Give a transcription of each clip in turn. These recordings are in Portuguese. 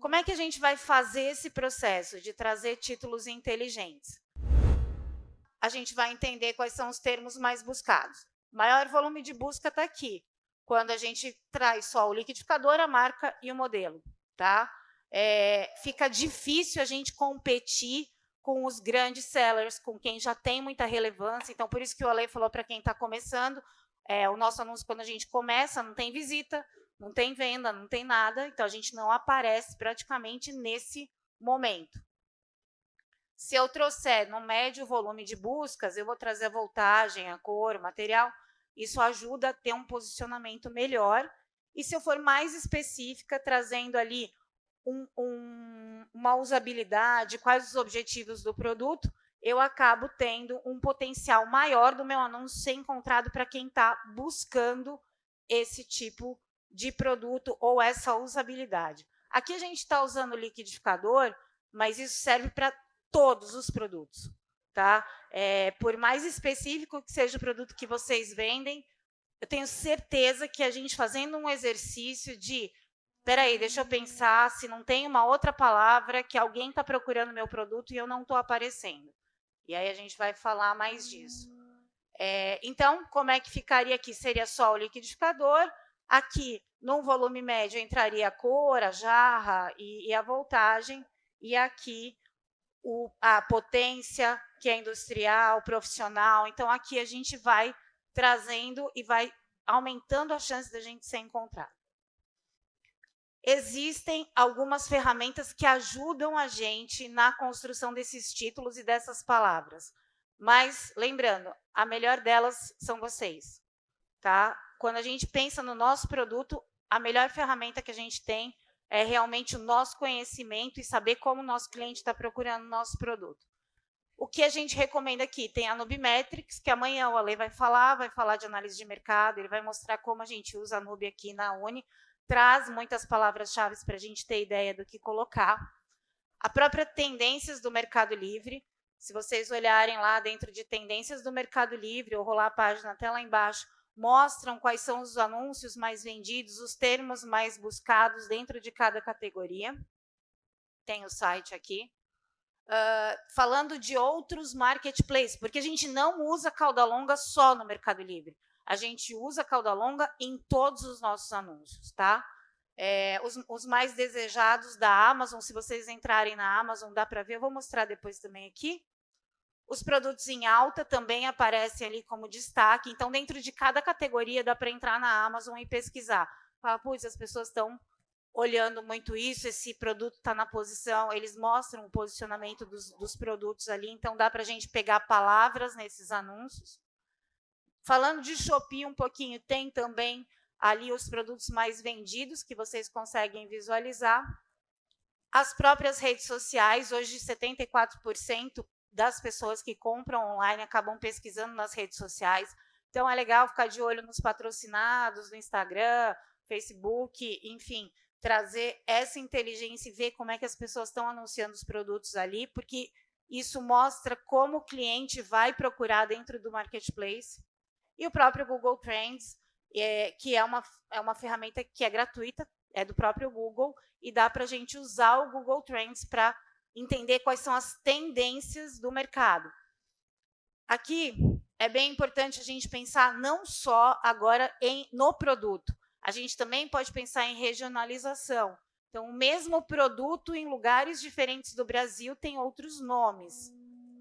Como é que a gente vai fazer esse processo de trazer títulos inteligentes? A gente vai entender quais são os termos mais buscados. O maior volume de busca está aqui, quando a gente traz só o liquidificador, a marca e o modelo. Tá? É, fica difícil a gente competir com os grandes sellers, com quem já tem muita relevância. Então, por isso que o Ale falou para quem está começando, é, o nosso anúncio, quando a gente começa, não tem visita, não tem venda, não tem nada, então a gente não aparece praticamente nesse momento. Se eu trouxer no médio volume de buscas, eu vou trazer a voltagem, a cor, o material, isso ajuda a ter um posicionamento melhor. E se eu for mais específica, trazendo ali um, um, uma usabilidade, quais os objetivos do produto, eu acabo tendo um potencial maior do meu anúncio ser encontrado para quem está buscando esse tipo de produto ou essa usabilidade. Aqui a gente está usando o liquidificador, mas isso serve para todos os produtos. Tá? É, por mais específico que seja o produto que vocês vendem, eu tenho certeza que a gente fazendo um exercício de espera aí, deixa eu pensar se não tem uma outra palavra que alguém está procurando meu produto e eu não estou aparecendo. E aí a gente vai falar mais disso. É, então, como é que ficaria aqui? Seria só o liquidificador, Aqui, num volume médio, entraria a cor, a jarra e, e a voltagem, e aqui o, a potência, que é industrial, profissional. Então, aqui a gente vai trazendo e vai aumentando a chance da gente ser encontrado. Existem algumas ferramentas que ajudam a gente na construção desses títulos e dessas palavras. Mas, lembrando, a melhor delas são vocês. Tá? quando a gente pensa no nosso produto, a melhor ferramenta que a gente tem é realmente o nosso conhecimento e saber como o nosso cliente está procurando o nosso produto. O que a gente recomenda aqui? Tem a Nubimetrics, que amanhã o Ale vai falar, vai falar de análise de mercado, ele vai mostrar como a gente usa a Nube aqui na Uni, traz muitas palavras-chave para a gente ter ideia do que colocar. A própria tendências do Mercado Livre, se vocês olharem lá dentro de tendências do Mercado Livre, ou rolar a página até lá embaixo, mostram quais são os anúncios mais vendidos, os termos mais buscados dentro de cada categoria. Tem o site aqui. Uh, falando de outros marketplaces, porque a gente não usa cauda longa só no Mercado Livre. A gente usa cauda longa em todos os nossos anúncios, tá? É, os, os, mais desejados da Amazon, se vocês entrarem na Amazon, dá para ver, eu vou mostrar depois também aqui. Os produtos em alta também aparecem ali como destaque. Então, dentro de cada categoria, dá para entrar na Amazon e pesquisar. Fala, putz, as pessoas estão olhando muito isso, esse produto está na posição, eles mostram o posicionamento dos, dos produtos ali, então dá para a gente pegar palavras nesses anúncios. Falando de Shopee um pouquinho, tem também ali os produtos mais vendidos que vocês conseguem visualizar. As próprias redes sociais, hoje 74% das pessoas que compram online acabam pesquisando nas redes sociais. Então, é legal ficar de olho nos patrocinados, no Instagram, Facebook, enfim, trazer essa inteligência e ver como é que as pessoas estão anunciando os produtos ali, porque isso mostra como o cliente vai procurar dentro do marketplace. E o próprio Google Trends, é, que é uma, é uma ferramenta que é gratuita, é do próprio Google, e dá para a gente usar o Google Trends para entender quais são as tendências do mercado. Aqui é bem importante a gente pensar não só agora em, no produto, a gente também pode pensar em regionalização. Então, o mesmo produto em lugares diferentes do Brasil tem outros nomes.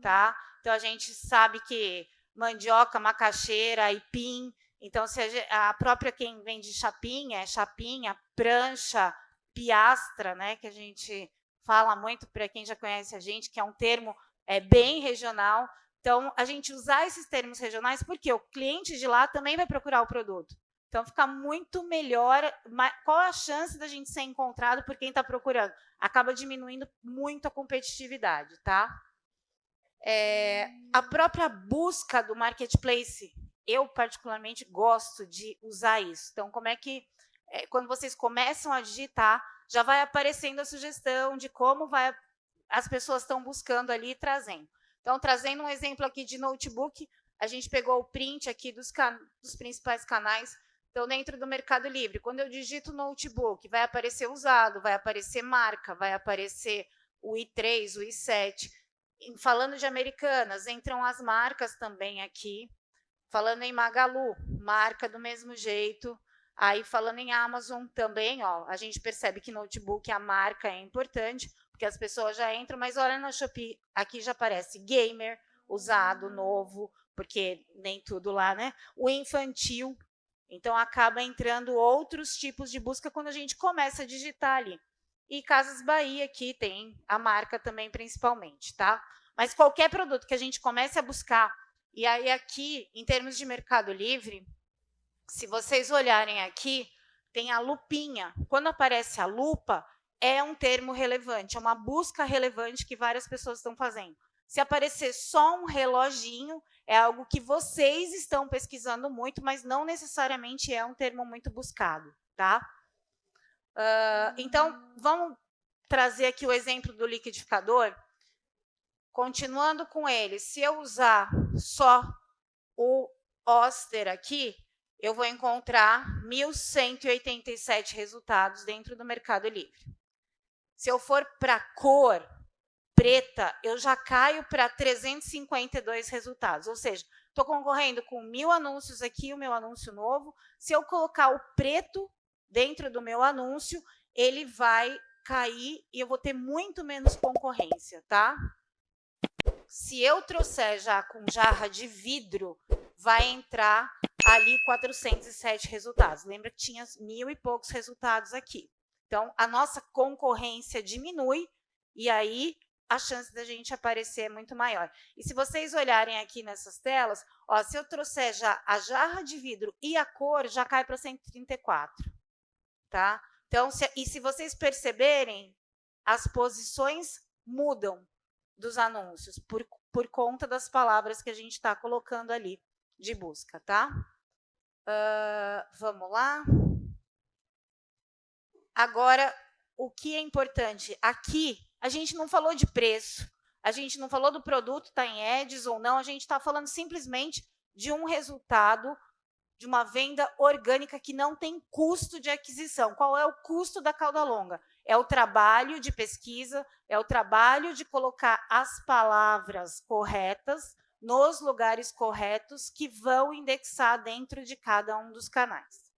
Tá? Então, a gente sabe que mandioca, macaxeira, aipim. Então, se a, a própria quem vende chapinha, é chapinha, prancha, piastra, né, que a gente fala muito para quem já conhece a gente, que é um termo é, bem regional. Então, a gente usar esses termos regionais, porque o cliente de lá também vai procurar o produto. Então, fica muito melhor. Qual a chance da gente ser encontrado por quem está procurando? Acaba diminuindo muito a competitividade, tá? É, a própria busca do marketplace, eu particularmente gosto de usar isso. Então, como é que, é, quando vocês começam a digitar, já vai aparecendo a sugestão de como vai, as pessoas estão buscando ali e trazendo. Então, trazendo um exemplo aqui de notebook, a gente pegou o print aqui dos, dos principais canais. Então, dentro do Mercado Livre, quando eu digito notebook, vai aparecer usado, vai aparecer marca, vai aparecer o i3, o i7. Falando de Americanas, entram as marcas também aqui. Falando em Magalu, marca do mesmo jeito. Aí, falando em Amazon também, ó, a gente percebe que notebook, a marca é importante, porque as pessoas já entram, mas olha na Shopee, aqui já aparece gamer, usado, novo, porque nem tudo lá, né? O infantil, então acaba entrando outros tipos de busca quando a gente começa a digitar ali. E Casas Bahia aqui tem a marca também principalmente, tá? Mas qualquer produto que a gente comece a buscar, e aí aqui, em termos de Mercado Livre, se vocês olharem aqui, tem a lupinha. Quando aparece a lupa, é um termo relevante, é uma busca relevante que várias pessoas estão fazendo. Se aparecer só um reloginho, é algo que vocês estão pesquisando muito, mas não necessariamente é um termo muito buscado, tá? Uh, então, vamos trazer aqui o exemplo do liquidificador. Continuando com ele, se eu usar só o Oster aqui, eu vou encontrar 1.187 resultados dentro do Mercado Livre. Se eu for para cor, preta, eu já caio para 352 resultados. Ou seja, estou concorrendo com mil anúncios aqui, o meu anúncio novo. Se eu colocar o preto dentro do meu anúncio, ele vai cair e eu vou ter muito menos concorrência, tá? Se eu trouxer já com jarra de vidro, vai entrar ali 407 resultados. Lembra que tinha mil e poucos resultados aqui. Então, a nossa concorrência diminui e aí a chance da gente aparecer é muito maior. E se vocês olharem aqui nessas telas, ó, se eu trouxer já a jarra de vidro e a cor, já cai para 134. Tá? Então, se, e se vocês perceberem, as posições mudam dos anúncios por, por conta das palavras que a gente está colocando ali de busca. Tá? Uh, vamos lá. Agora, o que é importante? Aqui, a gente não falou de preço, a gente não falou do produto está em EDS ou não, a gente está falando simplesmente de um resultado de uma venda orgânica que não tem custo de aquisição. Qual é o custo da cauda longa? É o trabalho de pesquisa, é o trabalho de colocar as palavras corretas nos lugares corretos que vão indexar dentro de cada um dos canais.